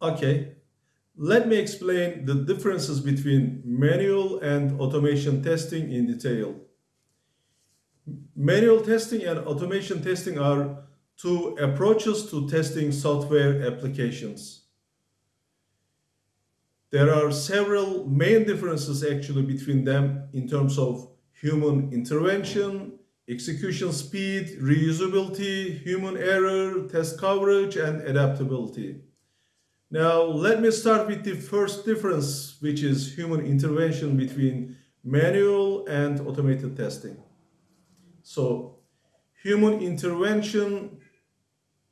Okay, let me explain the differences between manual and automation testing in detail. Manual testing and automation testing are two approaches to testing software applications. There are several main differences actually between them in terms of human intervention, execution speed, reusability, human error, test coverage, and adaptability. Now, let me start with the first difference, which is human intervention between manual and automated testing. So, human intervention,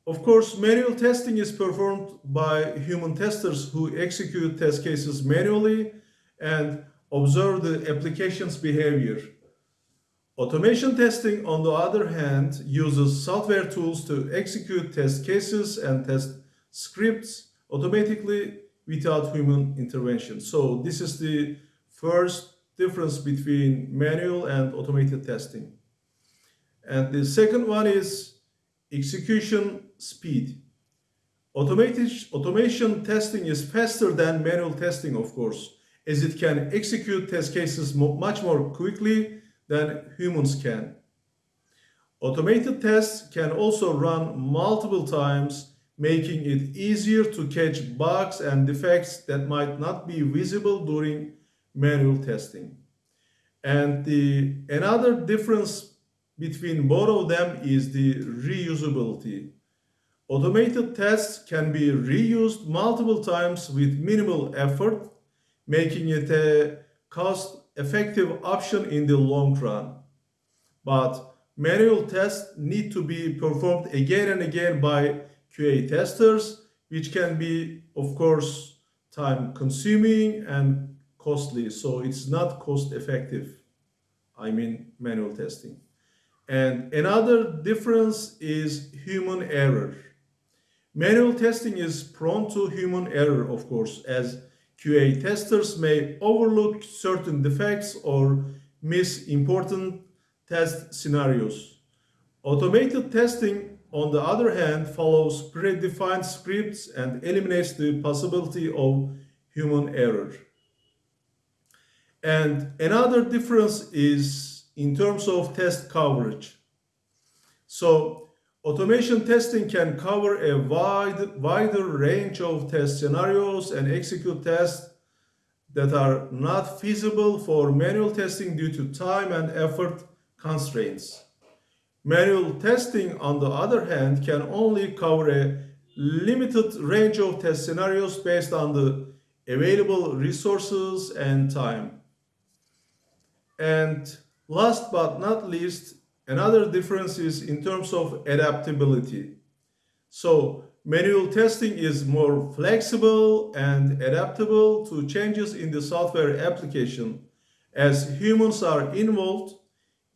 of course, manual testing is performed by human testers who execute test cases manually and observe the application's behavior. Automation testing, on the other hand, uses software tools to execute test cases and test scripts automatically without human intervention. So this is the first difference between manual and automated testing. And the second one is execution speed. Automated, automation testing is faster than manual testing, of course, as it can execute test cases much more quickly than humans can. Automated tests can also run multiple times, making it easier to catch bugs and defects that might not be visible during manual testing. And the another difference between both of them is the reusability. Automated tests can be reused multiple times with minimal effort, making it a cost effective option in the long run. But manual tests need to be performed again and again by QA testers, which can be, of course, time consuming and costly. So it's not cost effective. I mean, manual testing. And another difference is human error. Manual testing is prone to human error, of course, as QA testers may overlook certain defects or miss important test scenarios. Automated testing, on the other hand, follows predefined scripts and eliminates the possibility of human error. And another difference is in terms of test coverage. So Automation testing can cover a wide, wider range of test scenarios and execute tests that are not feasible for manual testing due to time and effort constraints. Manual testing, on the other hand, can only cover a limited range of test scenarios based on the available resources and time. And last but not least, Another difference is in terms of adaptability. So manual testing is more flexible and adaptable to changes in the software application. As humans are involved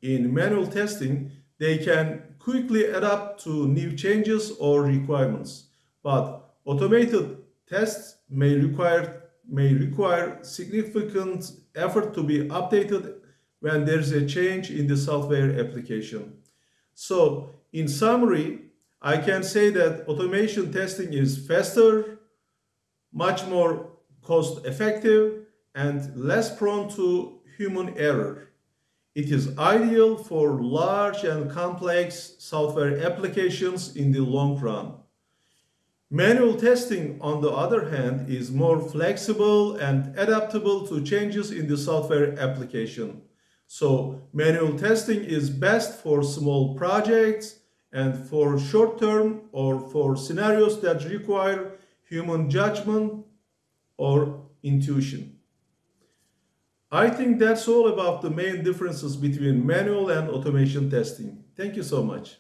in manual testing, they can quickly adapt to new changes or requirements. But automated tests may require, may require significant effort to be updated when there's a change in the software application. So in summary, I can say that automation testing is faster, much more cost effective, and less prone to human error. It is ideal for large and complex software applications in the long run. Manual testing, on the other hand, is more flexible and adaptable to changes in the software application. So manual testing is best for small projects and for short term or for scenarios that require human judgment or intuition. I think that's all about the main differences between manual and automation testing. Thank you so much.